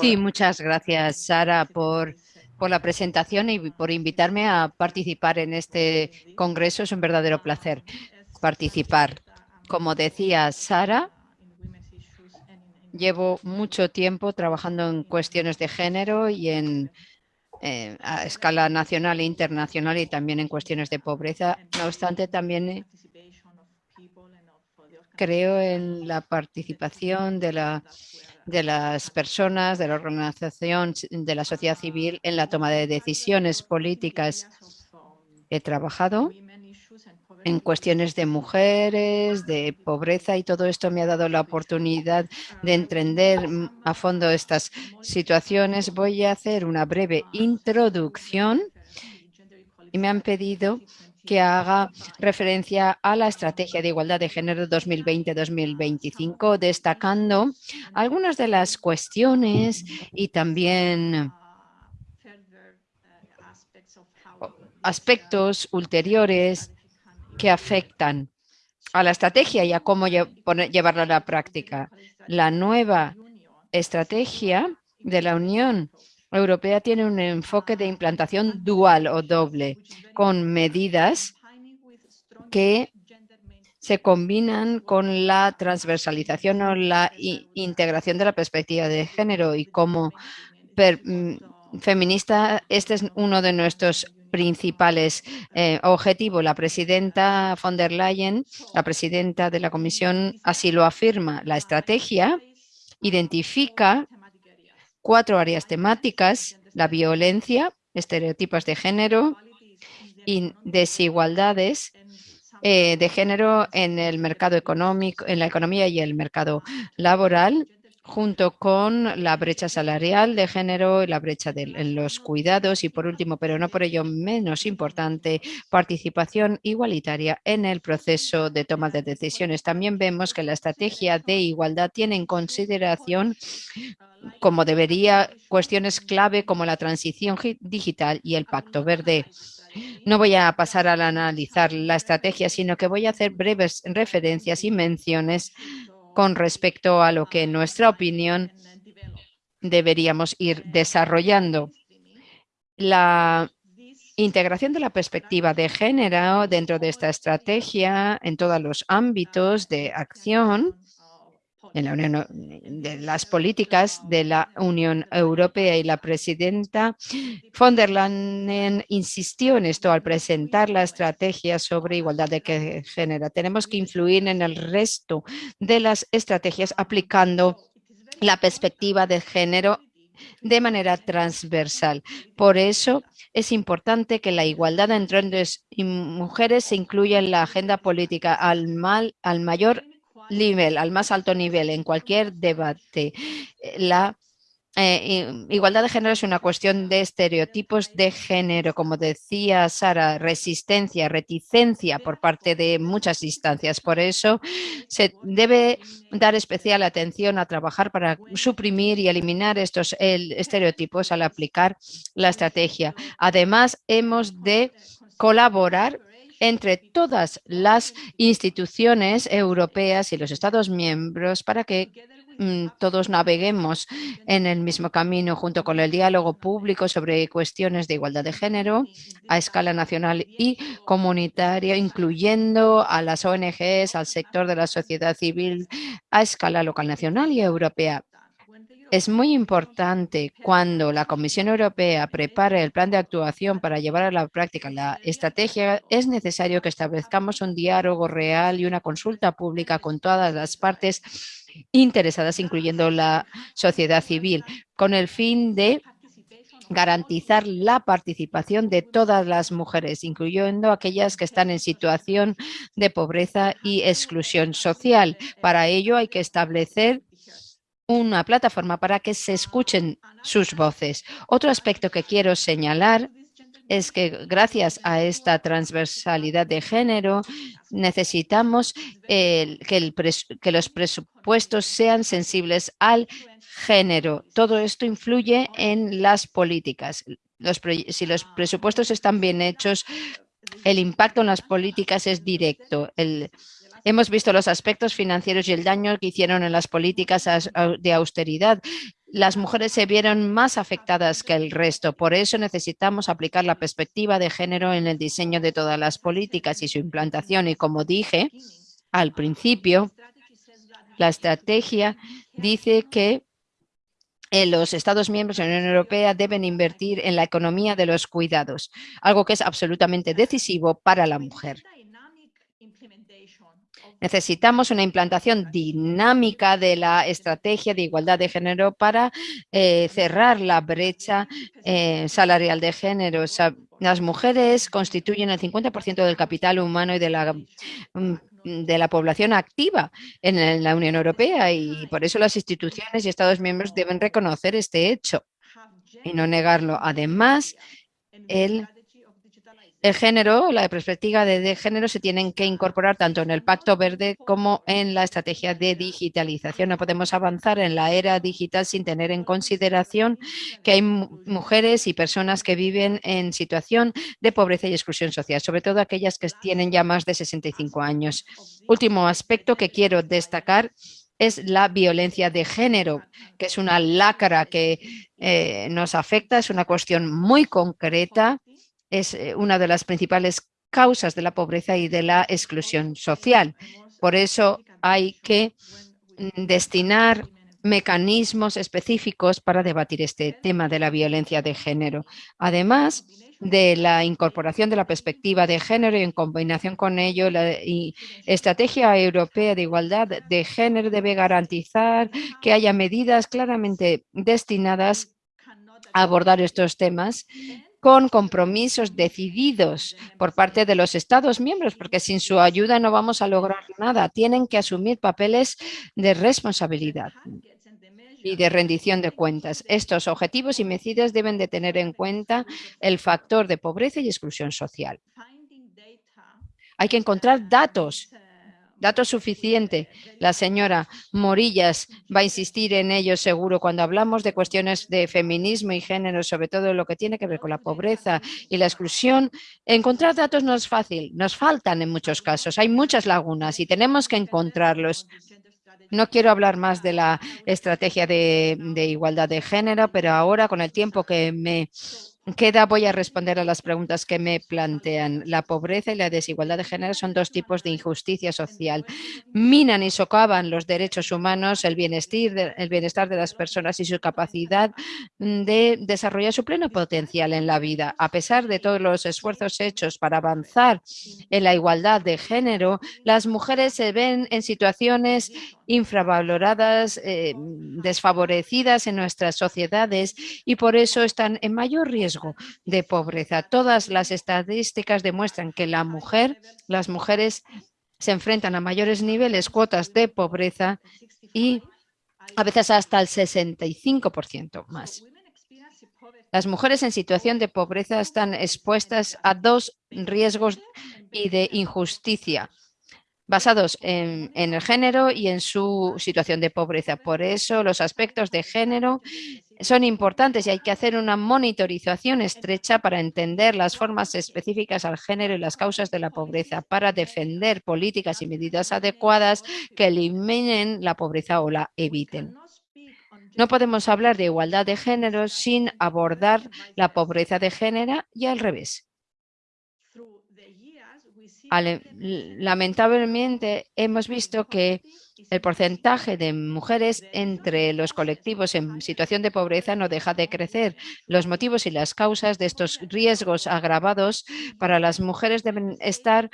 Sí, muchas gracias, Sara, por, por la presentación y por invitarme a participar en este congreso. Es un verdadero placer participar. Como decía Sara, llevo mucho tiempo trabajando en cuestiones de género y en eh, a escala nacional e internacional y también en cuestiones de pobreza. No obstante, también creo en la participación de, la, de las personas, de la organización, de la sociedad civil en la toma de decisiones políticas. He trabajado en cuestiones de mujeres, de pobreza y todo esto me ha dado la oportunidad de entender a fondo estas situaciones. Voy a hacer una breve introducción y me han pedido que haga referencia a la Estrategia de Igualdad de Género 2020-2025, destacando algunas de las cuestiones y también aspectos ulteriores que afectan a la estrategia y a cómo llevarla a la práctica. La nueva estrategia de la Unión Europea tiene un enfoque de implantación dual o doble, con medidas que se combinan con la transversalización o la integración de la perspectiva de género y como mm, feminista, este es uno de nuestros principales eh, objetivos. La presidenta von der Leyen, la presidenta de la Comisión, así lo afirma. La estrategia identifica cuatro áreas temáticas, la violencia, estereotipos de género y desigualdades eh, de género en el mercado económico, en la economía y el mercado laboral, junto con la brecha salarial de género y la brecha de los cuidados y por último, pero no por ello menos importante, participación igualitaria en el proceso de toma de decisiones. También vemos que la estrategia de igualdad tiene en consideración como debería cuestiones clave como la transición digital y el pacto verde. No voy a pasar a analizar la estrategia, sino que voy a hacer breves referencias y menciones con respecto a lo que en nuestra opinión deberíamos ir desarrollando. La integración de la perspectiva de género dentro de esta estrategia en todos los ámbitos de acción en la Unión, de las políticas de la Unión Europea y la presidenta von der Leyen insistió en esto al presentar la estrategia sobre igualdad de género. Tenemos que influir en el resto de las estrategias aplicando la perspectiva de género de manera transversal. Por eso es importante que la igualdad entre hombres y mujeres se incluya en la agenda política al, mal, al mayor nivel, al más alto nivel, en cualquier debate. La eh, igualdad de género es una cuestión de estereotipos de género, como decía Sara, resistencia, reticencia por parte de muchas instancias. Por eso se debe dar especial atención a trabajar para suprimir y eliminar estos estereotipos al aplicar la estrategia. Además, hemos de colaborar entre todas las instituciones europeas y los Estados miembros para que mm, todos naveguemos en el mismo camino junto con el diálogo público sobre cuestiones de igualdad de género a escala nacional y comunitaria, incluyendo a las ONGs, al sector de la sociedad civil a escala local, nacional y europea. Es muy importante cuando la Comisión Europea prepare el plan de actuación para llevar a la práctica la estrategia, es necesario que establezcamos un diálogo real y una consulta pública con todas las partes interesadas, incluyendo la sociedad civil, con el fin de garantizar la participación de todas las mujeres, incluyendo aquellas que están en situación de pobreza y exclusión social. Para ello hay que establecer una plataforma para que se escuchen sus voces. Otro aspecto que quiero señalar es que gracias a esta transversalidad de género necesitamos que, los presupuestos sean sensibles al género. Todo esto influye en las políticas. si los presupuestos están bien hechos, el impacto en las políticas es directo. Hemos visto los aspectos financieros y el daño que hicieron en las políticas de austeridad. Las mujeres se vieron más afectadas que el resto. Por eso necesitamos aplicar la perspectiva de género en el diseño de todas las políticas y su implantación. Y como dije al principio, la estrategia dice que eh, los Estados miembros de la Unión Europea deben invertir en la economía de los cuidados, algo que es absolutamente decisivo para la mujer. Necesitamos una implantación dinámica de la estrategia de igualdad de género para eh, cerrar la brecha eh, salarial de género. las mujeres constituyen el 50% del capital humano y de la mm, de la población activa en la Unión Europea y por eso las instituciones y Estados miembros deben reconocer este hecho y no negarlo. Además, el el género, la perspectiva de, género se tienen que incorporar tanto en el Pacto Verde como en la estrategia de digitalización. No podemos avanzar en la era digital sin tener en consideración que hay mujeres y personas que viven en situación de pobreza y exclusión social, sobre todo aquellas que tienen ya más de 65 años. Último aspecto que quiero destacar es la violencia de género, que es una lacra que eh, nos afecta, es una cuestión muy concreta es eh, una de las principales causas de la pobreza y de la exclusión social. Por eso hay que mm, destinar mecanismos específicos para debatir este tema de la violencia de género. Además de la incorporación de la perspectiva de género y en combinación con ello, la estrategia europea de igualdad de género debe garantizar que haya medidas claramente destinadas a abordar estos temas con compromisos decididos por parte de los Estados miembros, porque sin su ayuda no vamos a lograr nada. Tienen que asumir papeles de responsabilidad y de rendición de cuentas. Estos objetivos y medidas deben de tener en cuenta el factor de pobreza y exclusión social. Hay que encontrar datos datos suficiente. La señora Morillas va a insistir en ello seguro cuando hablamos de cuestiones de feminismo y género, sobre todo lo que tiene que ver con la pobreza y la exclusión. Encontrar datos no es fácil, nos faltan en muchos casos, hay muchas lagunas y tenemos que encontrarlos. No quiero hablar más de la estrategia de, de igualdad de género, pero ahora con el tiempo que me queda, voy a responder a las preguntas que me plantean. La pobreza y la desigualdad de género son dos tipos de injusticia social. Minan y socavan los derechos humanos, el bienestar, de las personas y su capacidad de desarrollar su pleno potencial en la vida. A pesar de todos los esfuerzos hechos para avanzar en la igualdad de género, las mujeres se ven en situaciones infravaloradas, eh, desfavorecidas en nuestras sociedades y por eso están en mayor riesgo de pobreza. Todas las estadísticas demuestran que la mujer, las mujeres se enfrentan a mayores niveles, cuotas de pobreza y a veces hasta el 65% más. Las mujeres en situación de pobreza están expuestas a dos riesgos y de injusticia basados en, el género y en su situación de pobreza. Por eso los aspectos de género son importantes y hay que hacer una monitorización estrecha para entender las formas específicas al género y las causas de la pobreza, para defender políticas y medidas adecuadas que eliminen la pobreza o la eviten. No podemos hablar de igualdad de género sin abordar la pobreza de género y al revés. Lamentablemente hemos visto que el porcentaje de mujeres entre los colectivos en situación de pobreza no deja de crecer. Los motivos y las causas de estos riesgos agravados para las mujeres deben estar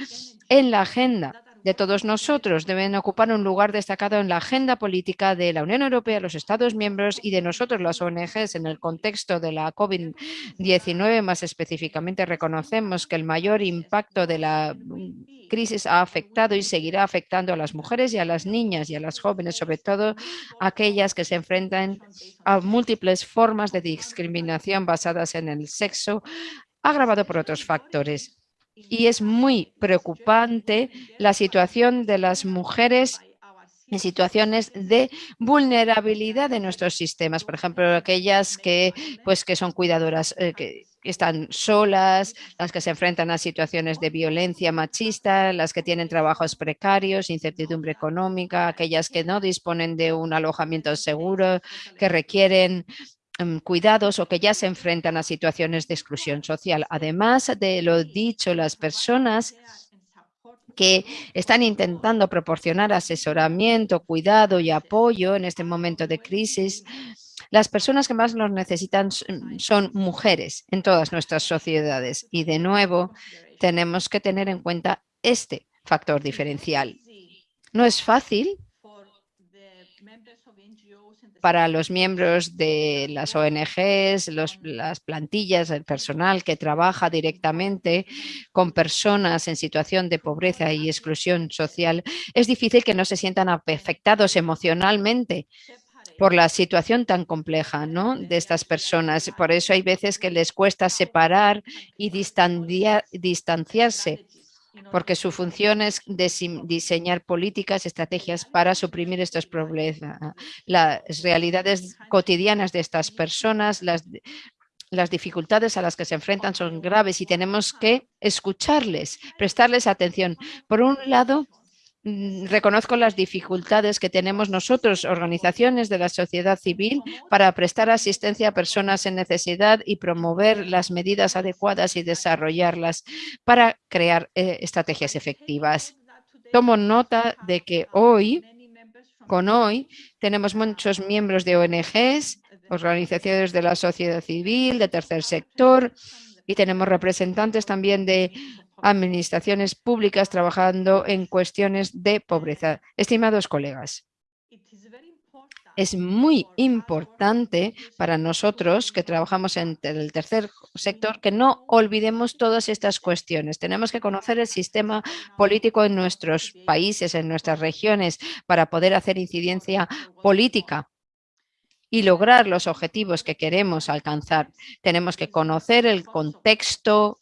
en la agenda de todos nosotros. Deben ocupar un lugar destacado en la agenda política de la Unión Europea, los Estados miembros y de nosotros, las ONGs, en el contexto de la COVID-19. Más específicamente, reconocemos que el mayor impacto de la crisis ha afectado y seguirá afectando a las mujeres y a las niñas y a las jóvenes, sobre todo aquellas que se enfrentan a múltiples formas de discriminación basadas en el sexo, agravado por otros factores y es muy preocupante la situación de las mujeres en situaciones de vulnerabilidad de nuestros sistemas, por ejemplo, aquellas que, pues, que son cuidadoras, eh, que están solas, las que se enfrentan a situaciones de violencia machista, las que tienen trabajos precarios, incertidumbre económica, aquellas que no disponen de un alojamiento seguro, que requieren cuidados o que ya se enfrentan a situaciones de exclusión social. Además de lo dicho, las personas que están intentando proporcionar asesoramiento, cuidado y apoyo en este momento de crisis, las personas que más los necesitan son mujeres en todas nuestras sociedades. Y de nuevo, tenemos que tener en cuenta este factor diferencial. No es fácil para los miembros de las ONGs, las plantillas, el personal que trabaja directamente con personas en situación de pobreza y exclusión social, es difícil que no se sientan afectados emocionalmente por la situación tan compleja ¿no? de estas personas. Por eso hay veces que les cuesta separar y distanciarse porque su función es diseñar políticas, estrategias para suprimir estos problemas. Las realidades cotidianas de estas personas, las, las dificultades a las que se enfrentan son graves y tenemos que escucharles, prestarles atención. Por un lado, Mm, reconozco las dificultades que tenemos nosotros, organizaciones de la sociedad civil, para prestar asistencia a personas en necesidad y promover las medidas adecuadas y desarrollarlas para crear eh, estrategias efectivas. Tomo nota de que hoy, con hoy, tenemos muchos miembros de ONGs, organizaciones de la sociedad civil, de tercer sector, y tenemos representantes también de administraciones públicas trabajando en cuestiones de pobreza. Estimados colegas, es muy importante para nosotros que trabajamos en el tercer sector que no olvidemos todas estas cuestiones. Tenemos que conocer el sistema político en nuestros países, en nuestras regiones, para poder hacer incidencia política y lograr los objetivos que queremos alcanzar. Tenemos que conocer el contexto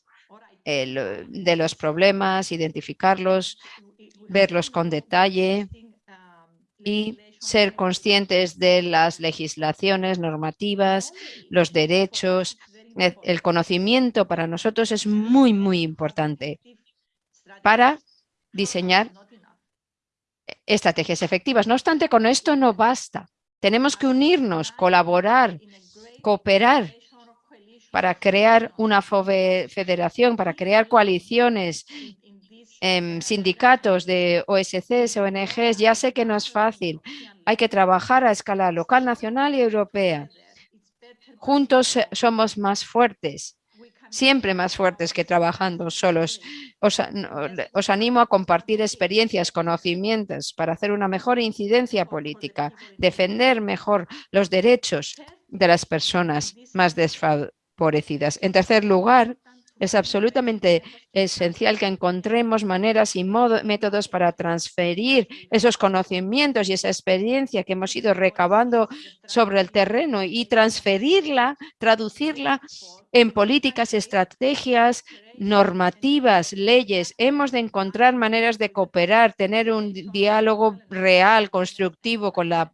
de los problemas, identificarlos, verlos con detalle y ser conscientes de las legislaciones, normativas, los derechos. El conocimiento para nosotros es muy, muy importante para diseñar estrategias efectivas. No obstante, con esto no basta. Tenemos que unirnos, colaborar, cooperar para crear una federación, para crear coaliciones, em, sindicatos de OSCs, ONGs, ya sé que no es fácil. Hay que trabajar a escala local, nacional y europea. Juntos somos más fuertes, siempre más fuertes que trabajando solos. Os, os, animo a compartir experiencias, conocimientos para hacer una mejor incidencia política, defender mejor los derechos de las personas más en tercer lugar, es absolutamente esencial que encontremos maneras y métodos para transferir esos conocimientos y esa experiencia que hemos ido recabando sobre el terreno y transferirla, traducirla en políticas, estrategias, normativas, leyes. Hemos de encontrar maneras de cooperar, tener un diálogo real, constructivo con la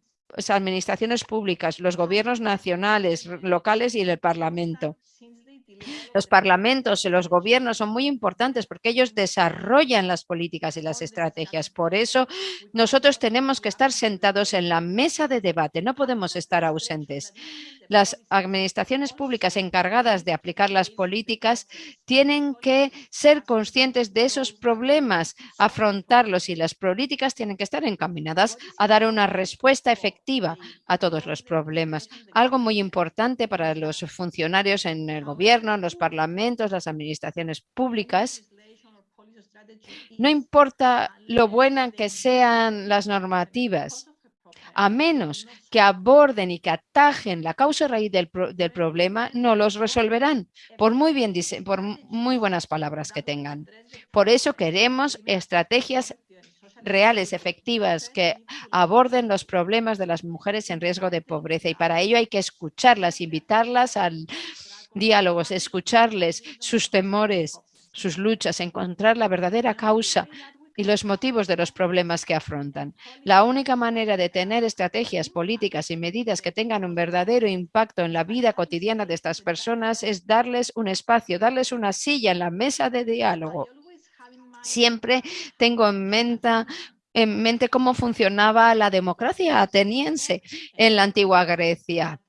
administraciones públicas, los gobiernos nacionales, locales y el Parlamento. Los parlamentos y los gobiernos son muy importantes porque ellos desarrollan las políticas y las estrategias. Por eso nosotros tenemos que estar sentados en la mesa de debate, no podemos estar ausentes. Las administraciones públicas encargadas de aplicar las políticas tienen que ser conscientes de esos problemas, afrontarlos y las políticas tienen que estar encaminadas a dar una respuesta efectiva a todos los problemas. Algo muy importante para los funcionarios en el gobierno, en los parlamentos, las administraciones públicas, no importa lo buenas que sean las normativas, a menos que aborden y que atajen la causa raíz del, problema, no los resolverán, por muy, bien, por muy buenas palabras que tengan. Por eso queremos estrategias reales, efectivas, que aborden los problemas de las mujeres en riesgo de pobreza. Y para ello hay que escucharlas, invitarlas al diálogos, escucharles sus temores, sus luchas, encontrar la verdadera causa y los motivos de los problemas que afrontan. La única manera de tener estrategias políticas y medidas que tengan un verdadero impacto en la vida cotidiana de estas personas es darles un espacio, darles una silla en la mesa de diálogo. Siempre tengo en mente en mente cómo funcionaba la democracia ateniense en la antigua Grecia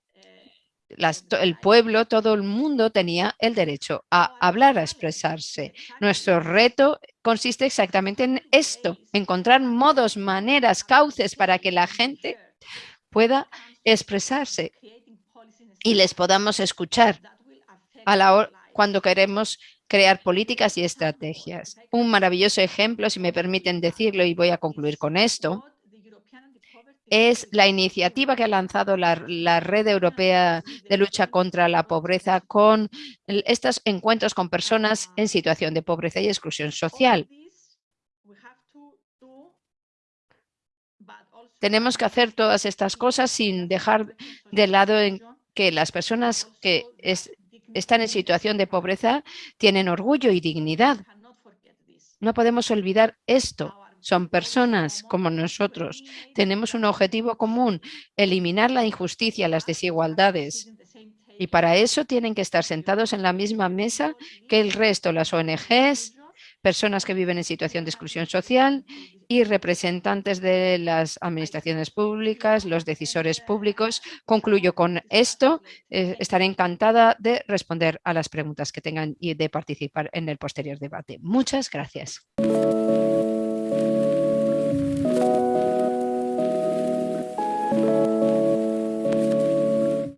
el pueblo, todo el mundo tenía el derecho a hablar, a expresarse. Nuestro reto consiste exactamente en esto, encontrar modos, maneras, cauces para que la gente pueda expresarse y les podamos escuchar a la cuando queremos crear políticas y estrategias. Un maravilloso ejemplo, si me permiten decirlo, y voy a concluir con esto, es la iniciativa que ha lanzado la, Red Europea de Lucha contra la Pobreza con estos encuentros con personas en situación de pobreza y exclusión social. Tenemos que hacer todas estas cosas sin dejar de lado en que las personas que están en situación de pobreza tienen orgullo y dignidad. No podemos olvidar esto son personas como nosotros. Tenemos un objetivo común, eliminar la injusticia, las desigualdades. Y para eso tienen que estar sentados en la misma mesa que el resto, las ONGs, personas que viven en situación de exclusión social y representantes de las administraciones públicas, los decisores públicos. Concluyo con esto. Eh, estaré encantada de responder a las preguntas que tengan y de participar en el posterior debate. Muchas gracias. thank you